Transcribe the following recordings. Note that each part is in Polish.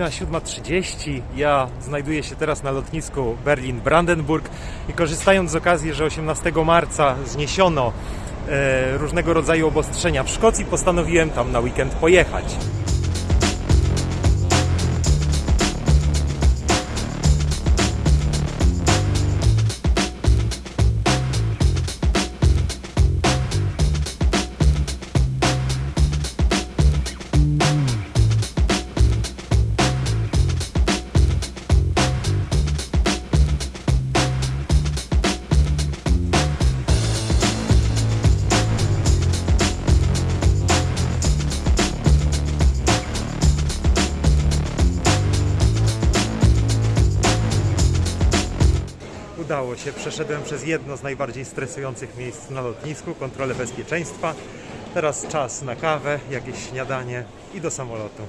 Godzina 7.30. Ja znajduję się teraz na lotnisku Berlin-Brandenburg i korzystając z okazji, że 18 marca zniesiono e, różnego rodzaju obostrzenia w Szkocji, postanowiłem tam na weekend pojechać. Przeszedłem przez jedno z najbardziej stresujących miejsc na lotnisku, kontrolę bezpieczeństwa. Teraz czas na kawę, jakieś śniadanie i do samolotu.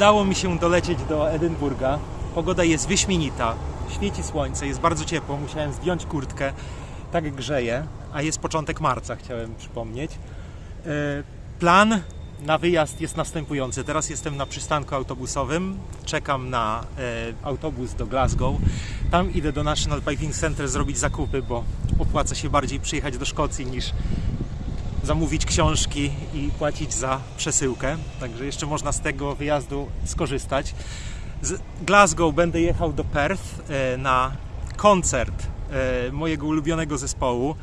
Udało mi się dolecieć do Edynburga. Pogoda jest wyśmienita, świeci słońce, jest bardzo ciepło. Musiałem zdjąć kurtkę, tak grzeje, a jest początek marca, chciałem przypomnieć. E, Plan na wyjazd jest następujący. Teraz jestem na przystanku autobusowym, czekam na e, autobus do Glasgow. Tam idę do National Piping Center zrobić zakupy, bo opłaca się bardziej przyjechać do Szkocji niż zamówić książki i płacić za przesyłkę. Także jeszcze można z tego wyjazdu skorzystać. Z Glasgow będę jechał do Perth e, na koncert e, mojego ulubionego zespołu.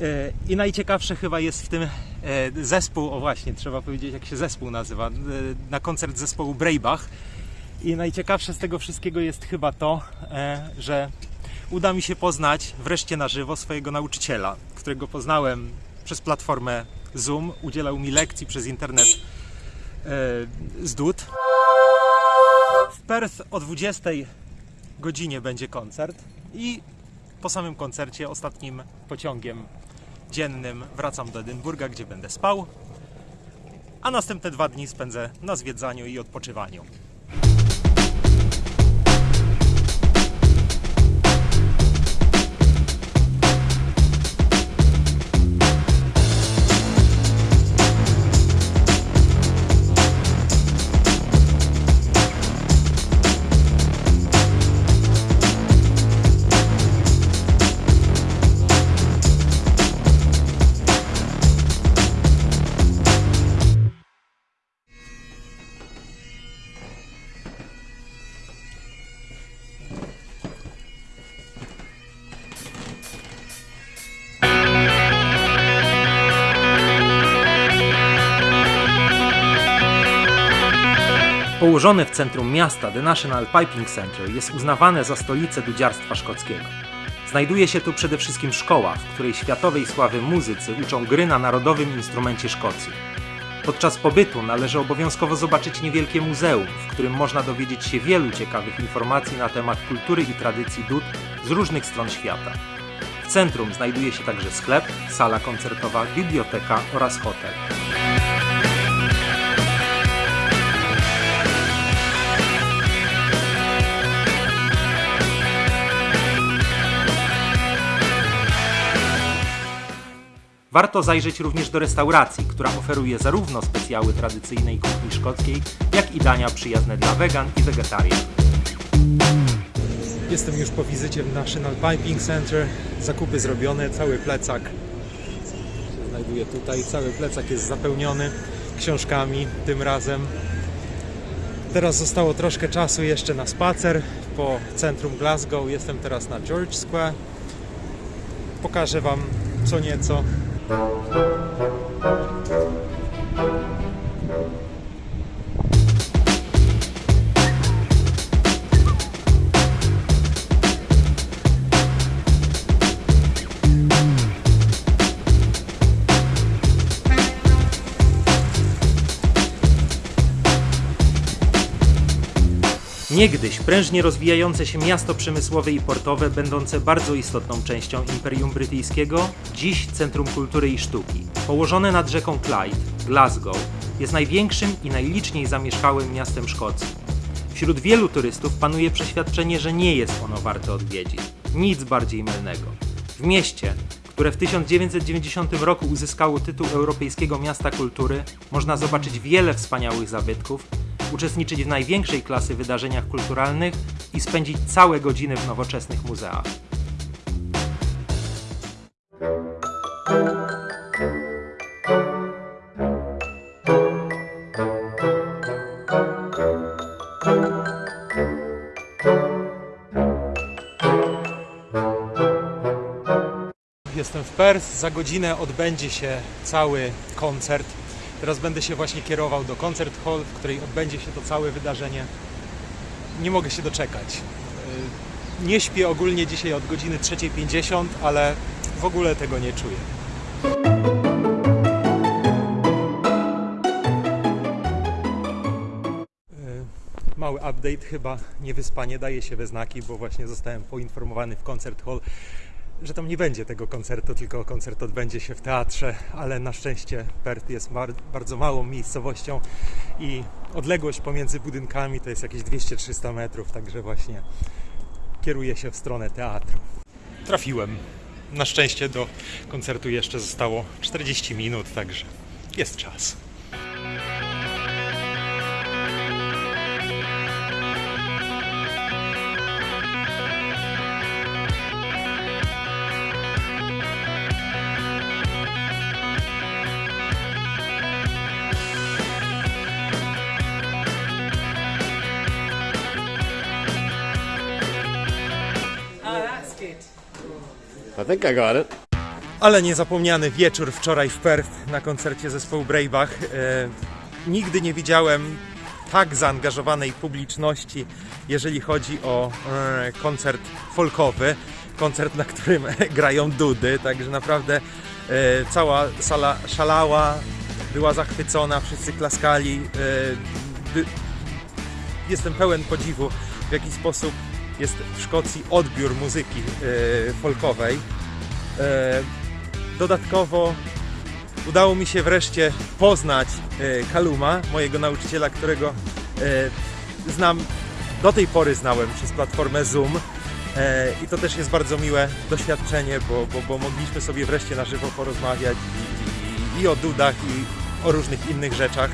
E, I najciekawsze chyba jest w tym zespół, o właśnie, trzeba powiedzieć jak się zespół nazywa, na koncert zespołu Breibach. I najciekawsze z tego wszystkiego jest chyba to, że uda mi się poznać wreszcie na żywo swojego nauczyciela, którego poznałem przez platformę Zoom, udzielał mi lekcji przez internet e, z DUT. W Perth o 20 godzinie będzie koncert i po samym koncercie ostatnim pociągiem dziennym wracam do Edynburga, gdzie będę spał, a następne dwa dni spędzę na zwiedzaniu i odpoczywaniu. Położone w centrum miasta The National Piping Center jest uznawane za stolicę dudziarstwa szkockiego. Znajduje się tu przede wszystkim szkoła, w której światowej sławy muzycy uczą gry na narodowym instrumencie Szkocji. Podczas pobytu należy obowiązkowo zobaczyć niewielkie muzeum, w którym można dowiedzieć się wielu ciekawych informacji na temat kultury i tradycji dud z różnych stron świata. W centrum znajduje się także sklep, sala koncertowa, biblioteka oraz hotel. Warto zajrzeć również do restauracji, która oferuje zarówno specjały tradycyjnej kuchni szkockiej, jak i dania przyjazne dla wegan i wegetarian. Jestem już po wizycie w National Piping Center. Zakupy zrobione, cały plecak się znajduje tutaj. Cały plecak jest zapełniony książkami tym razem. Teraz zostało troszkę czasu jeszcze na spacer po centrum Glasgow. Jestem teraz na George Square. Pokażę Wam co nieco. Thank you. Niegdyś prężnie rozwijające się miasto przemysłowe i portowe, będące bardzo istotną częścią Imperium Brytyjskiego, dziś Centrum Kultury i Sztuki. Położone nad rzeką Clyde, Glasgow jest największym i najliczniej zamieszkałym miastem Szkocji. Wśród wielu turystów panuje przeświadczenie, że nie jest ono warte odwiedzin. Nic bardziej mylnego. W mieście, które w 1990 roku uzyskało tytuł Europejskiego Miasta Kultury, można zobaczyć wiele wspaniałych zabytków, uczestniczyć w największej klasy wydarzeniach kulturalnych i spędzić całe godziny w nowoczesnych muzeach. Jestem w Perth, za godzinę odbędzie się cały koncert. Teraz będę się właśnie kierował do Concert Hall, w której odbędzie się to całe wydarzenie. Nie mogę się doczekać. Yy, Nie śpię ogólnie dzisiaj od godziny 3.50, ale w ogóle tego nie czuję. Yy, Mały update, chyba niewyspanie daje się we znaki, bo właśnie zostałem poinformowany w Concert Hall, że tam nie będzie tego koncertu, tylko koncert odbędzie się w teatrze, ale na szczęście Perth jest bardzo małą miejscowością i odległość pomiędzy budynkami to jest jakieś 200-300 metrów, także właśnie kieruję się w stronę teatru. Trafiłem. Na szczęście do koncertu jeszcze zostało 40 minut, także jest czas. I think I got it. Ale niezapomniany wieczór wczoraj w Perth na koncercie zespołu Bravebach. E, nigdy nie widziałem tak zaangażowanej publiczności, jeżeli chodzi o e, koncert folkowy. Koncert, na którym grają dudy, także naprawdę e, cała sala szalała, była zachwycona, wszyscy klaskali. E, jestem pełen podziwu, w jaki sposób jest w Szkocji odbiór muzyki e, folkowej. E, Dodatkowo udało mi się wreszcie poznać e, Kaluma, mojego nauczyciela, którego znam, do tej pory znałem przez platformę Zoom. I to też jest bardzo miłe doświadczenie, bo, bo, bo mogliśmy sobie wreszcie na żywo porozmawiać i, i, i o dudach, i o różnych innych rzeczach.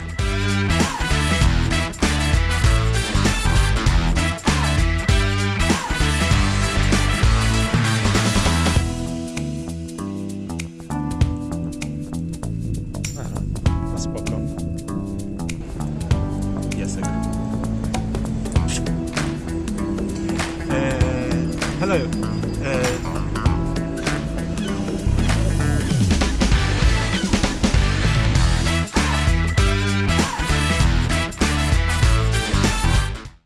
됐어요. 에... Hello.